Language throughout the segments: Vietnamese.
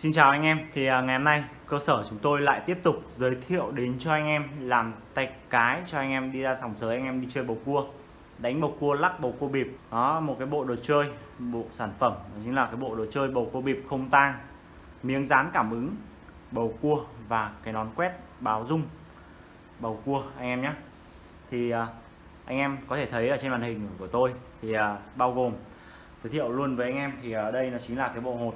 Xin chào anh em, thì à, ngày hôm nay cơ sở chúng tôi lại tiếp tục giới thiệu đến cho anh em làm tay cái cho anh em đi ra sòng sới anh em đi chơi bầu cua. Đánh bầu cua lắc bầu cua bịp. Đó một cái bộ đồ chơi bộ sản phẩm đó chính là cái bộ đồ chơi bầu cua bịp không tang. Miếng dán cảm ứng bầu cua và cái nón quét báo rung bầu cua anh em nhé. Thì à, anh em có thể thấy ở trên màn hình của tôi thì à, bao gồm giới thiệu luôn với anh em thì ở đây nó chính là cái bộ hột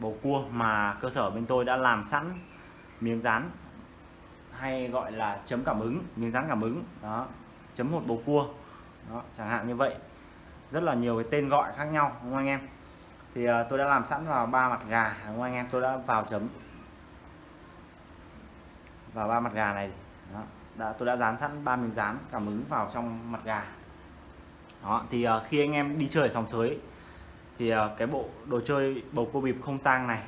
bầu cua mà cơ sở bên tôi đã làm sẵn miếng dán hay gọi là chấm cảm ứng miếng dán cảm ứng. Đó chấm hột bầu cua. Đó, chẳng hạn như vậy. Rất là nhiều cái tên gọi khác nhau đúng không anh em? Thì uh, tôi đã làm sẵn vào ba mặt gà đúng không anh em? Tôi đã vào chấm. Vào ba mặt gà này. Đó. Đã, tôi đã dán sẵn ba miếng dán cảm ứng vào trong mặt gà. Đó thì uh, khi anh em đi chơi ở sòng sới thì ờ, cái bộ đồ chơi bầu cua bịp không tang này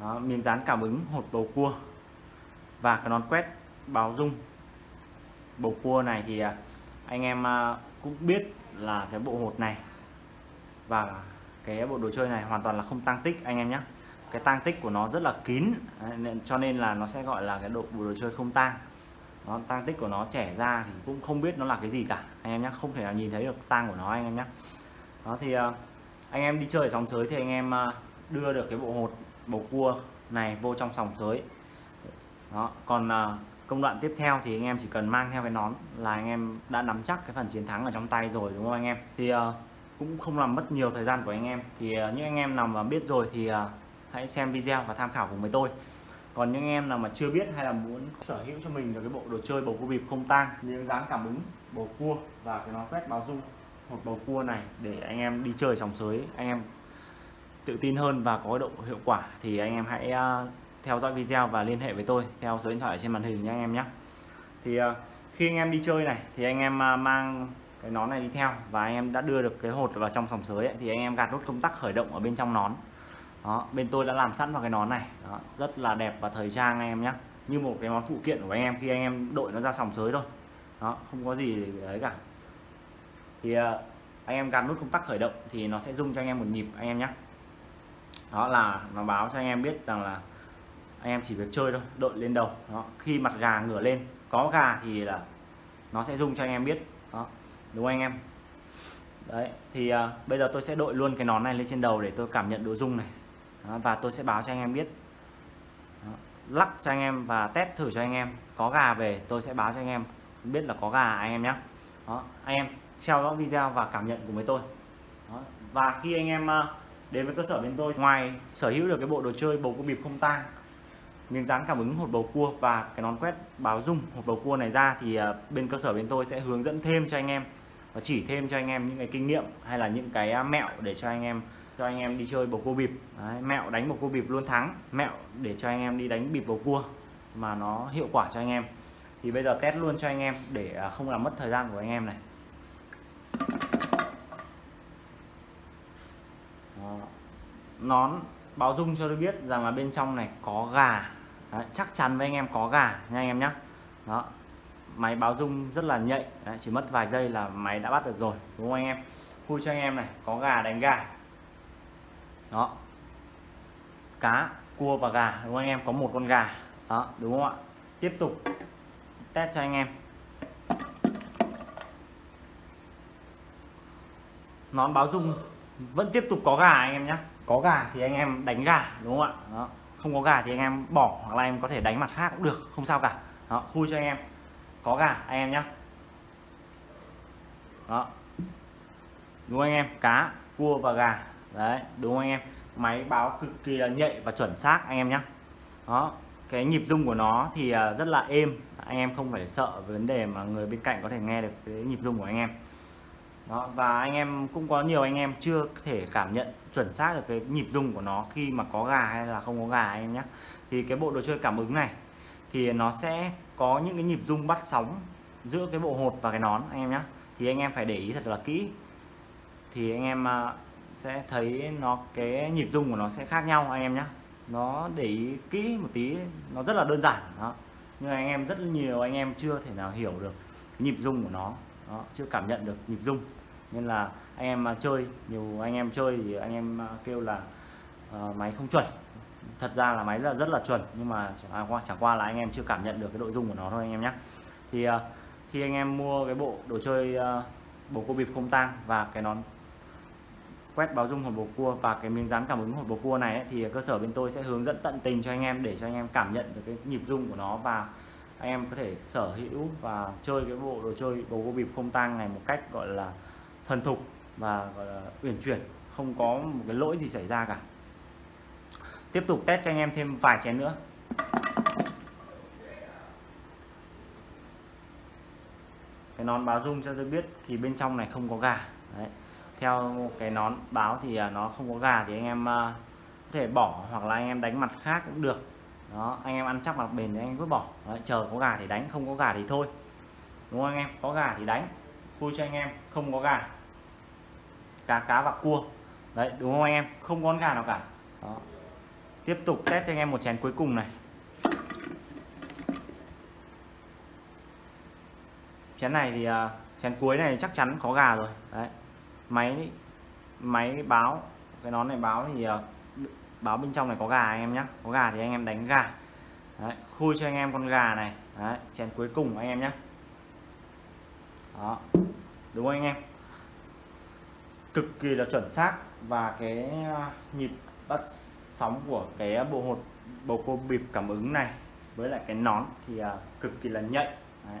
đó, miếng dán cảm ứng hột bầu cua và cái nón quét báo dung bầu cua này thì ờ, anh em ờ, cũng biết là cái bộ hột này và cái bộ đồ chơi này hoàn toàn là không tăng tích anh em nhé cái tăng tích của nó rất là kín cho nên là nó sẽ gọi là cái độ bộ đồ chơi không tang. Nó tăng tích của nó trẻ ra thì cũng không biết nó là cái gì cả anh em nhé không thể nào nhìn thấy được tang của nó anh em nhé đó thì uh, anh em đi chơi ở sòng sới thì anh em à, đưa được cái bộ hột bầu cua này vô trong sòng sới. Đó còn à, công đoạn tiếp theo thì anh em chỉ cần mang theo cái nón là anh em đã nắm chắc cái phần chiến thắng ở trong tay rồi đúng không anh em? Thì uh, cũng không làm mất nhiều thời gian của anh em. Thì uh, những anh em nào mà biết rồi thì uh, hãy xem video và tham khảo cùng với tôi. Còn những em nào mà chưa biết hay là muốn sở hữu cho mình được cái bộ đồ chơi bầu cua bịp không tang miếng dán cảm ứng bầu cua và cái nón quét báo dung một bầu cua này để anh em đi chơi sòng sới anh em tự tin hơn và có độ hiệu quả thì anh em hãy theo dõi video và liên hệ với tôi theo số điện thoại trên màn hình nhé anh em nhé thì khi anh em đi chơi này thì anh em mang cái nón này đi theo và anh em đã đưa được cái hột vào trong sòng sới ấy, thì anh em gạt nút công tắc khởi động ở bên trong nón đó bên tôi đã làm sẵn vào cái nón này đó, rất là đẹp và thời trang anh em nhé như một cái món phụ kiện của anh em khi anh em đội nó ra sòng sới thôi đó không có gì đấy cả thì anh em gạt nút công tắc khởi động thì nó sẽ rung cho anh em một nhịp anh em nhé đó là nó báo cho anh em biết rằng là anh em chỉ việc chơi thôi đội lên đầu đó khi mặt gà ngửa lên có gà thì là nó sẽ rung cho anh em biết đó đúng không anh em đấy thì à, bây giờ tôi sẽ đội luôn cái nón này lên trên đầu để tôi cảm nhận độ rung này đó, và tôi sẽ báo cho anh em biết đó, lắc cho anh em và test thử cho anh em có gà về tôi sẽ báo cho anh em biết là có gà anh em nhé đó anh em theo dõi video và cảm nhận cùng với tôi. Đó. và khi anh em ờ, đến với cơ sở bên tôi ngoài sở hữu được cái bộ đồ chơi bầu cua bịp không tang miếng dán cảm ứng hột bầu cua và cái nón quét báo rung hột bầu cua này ra thì ờ, bên cơ sở bên tôi sẽ hướng dẫn thêm cho anh em và chỉ thêm cho anh em những cái kinh nghiệm hay là những cái ờ, mẹo để cho anh em cho anh em đi chơi bầu cua bịp. Đấy, mẹo đánh bầu cua bịp luôn thắng mẹo để cho anh em đi đánh bịp bầu cua mà nó hiệu quả cho anh em. Thì bây giờ test luôn cho anh em để không làm mất thời gian của anh em này. Nón báo dung cho tôi biết rằng là bên trong này có gà. Đấy, chắc chắn với anh em có gà nha anh em nhé đó máy báo dung rất là nhạy. Đấy, chỉ mất vài giây là máy đã bắt được rồi đúng không anh em? Khui cho anh em này có gà đánh gà. Đó cá cua và gà đúng không anh em? Có một con gà. Đó đúng không ạ? Tiếp tục test cho anh em. Nón báo dung vẫn tiếp tục có gà anh em nhé có gà thì anh em đánh gà, đúng không ạ? Đó. Không có gà thì anh em bỏ hoặc là em có thể đánh mặt khác cũng được, không sao cả. Đó, khui cho anh em. Có gà, anh em nhé đó. Đúng anh em? Cá, cua và gà. Đấy, đúng anh em? Máy báo cực kỳ là nhạy và chuẩn xác anh em nhé đó, cái nhịp rung của nó thì à, rất là êm. Anh em không phải sợ vấn đề mà người bên cạnh có thể nghe được cái nhịp rung của anh em đó, và anh em cũng có nhiều anh em chưa thể cảm nhận chuẩn xác được cái nhịp rung của nó khi mà có gà hay là không có gà anh em nhé. Thì cái bộ đồ chơi cảm ứng này thì nó sẽ có những cái nhịp rung bắt sóng giữa cái bộ hột và cái nón anh em nhé. Thì anh em phải để ý thật là kỹ. Thì anh em à, sẽ thấy nó cái nhịp rung của nó sẽ khác nhau anh em nhé. Nó để ý kỹ một tí nó rất là đơn giản đó. Nhưng anh em rất nhiều anh em chưa thể nào hiểu được nhịp rung của nó. Đó, chưa cảm nhận được nhịp rung nên là anh em mà chơi nhiều anh em chơi thì anh em à, kêu là uh, máy không chuẩn. Thật ra là máy là rất là chuẩn nhưng mà chẳng qua, chẳng qua là anh em chưa cảm nhận được cái nội dung của nó thôi anh em nhé thì uh, khi anh em mua cái bộ đồ chơi uh, bầu cua bịp không tang và cái nón quét báo dung hồn bầu cua và cái miếng dán cảm ứng hồn bầu cua này ấy, thì cơ sở bên tôi sẽ hướng dẫn tận tình cho anh em để cho anh em cảm nhận được cái nhịp rung của nó và anh em có thể sở hữu và chơi cái bộ đồ chơi bầu cua bịp không tang này một cách gọi là thần thục và gọi là uyển chuyển không có một cái lỗi gì xảy ra cả. Tiếp tục test cho anh em thêm vài chén nữa. Cái nón báo rung cho tôi biết thì bên trong này không có gà. Đấy. theo cái nón báo thì à, nó không có gà thì anh em à, có thể bỏ hoặc là anh em đánh mặt khác cũng được. Đó anh em ăn chắc mặt bền thì anh cứ bỏ. Đấy, chờ có gà thì đánh không có gà thì thôi. Đúng không anh em? Có gà thì đánh vui cho anh em không có gà cá cá và cua. Đấy đúng không anh em? Không có con gà nào cả. Đó. tiếp tục test cho anh em một chén cuối cùng này. Chén này thì uh, chén cuối này chắc chắn có gà rồi. Đấy. Máy máy báo cái nón này báo thì uh, báo bên trong này có gà anh em nhé có gà thì anh em đánh gà. Đấy, khui cho anh em con gà này. Đấy, chén cuối cùng anh em nhé đó. Đúng không anh em? Cực kỳ là chuẩn xác và cái à, nhịp bắt sóng của cái bộ hột bầu cua bịp cảm ứng này với lại cái nón thì à, cực kỳ là nhạy Đấy.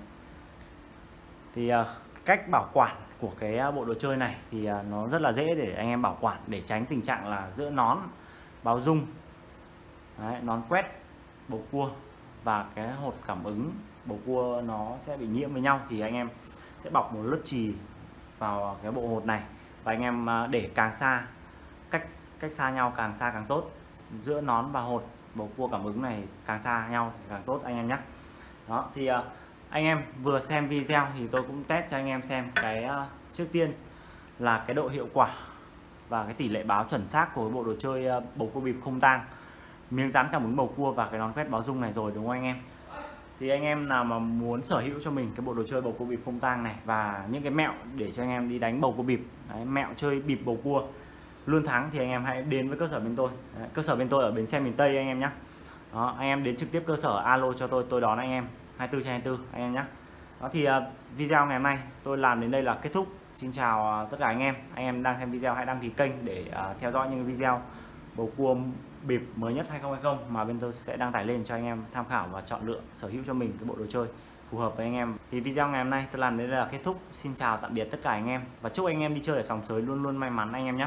thì à, cách bảo quản của cái bộ đồ chơi này thì nó rất là dễ để anh em bảo quản để tránh tình trạng là giữa nón báo dung Đấy, nón quét bầu cua và cái hột cảm ứng bầu cua nó sẽ bị nhiễm với nhau thì anh em sẽ bọc một lớp trì vào cái bộ hột này và anh em à, để càng xa, cách cách xa nhau càng xa càng tốt. Giữa nón và hột, bầu cua cảm ứng này càng xa nhau càng tốt, anh em nhé. Đó, thì à, anh em vừa xem video thì tôi cũng test cho anh em xem cái à, trước tiên là cái độ hiệu quả và cái tỷ lệ báo chuẩn xác của bộ đồ chơi bầu cua bịp không tang. Miếng dán cảm ứng bầu cua và cái nón quét báo dung này rồi, đúng không anh em? Thì anh em nào mà muốn sở hữu cho mình cái bộ đồ chơi bầu cua bịp không tang này và những cái mẹo để cho anh em đi đánh bầu cua bịp Đấy, mẹo chơi bịp bầu cua luôn thắng thì anh em hãy đến với cơ sở bên tôi. Đấy, cơ sở bên tôi ở bến xe miền Tây anh em nhé đó anh em đến trực tiếp cơ sở alo cho tôi tôi đón anh em 24 trên 24 anh em nhé đó thì uh, video ngày hôm nay tôi làm đến đây là kết thúc. Xin chào uh, tất cả anh em. Anh em đang xem video hãy đăng ký kênh để uh, theo dõi những video bầu cua bịp mới nhất 2020 mà bên tôi sẽ đăng tải lên cho anh em tham khảo và chọn lựa sở hữu cho mình cái bộ đồ chơi phù hợp với anh em. Thì video ngày hôm nay tôi làm đến đây là kết thúc. Xin chào tạm biệt tất cả anh em và chúc anh em đi chơi ở sòng sới luôn luôn may mắn anh em nhé.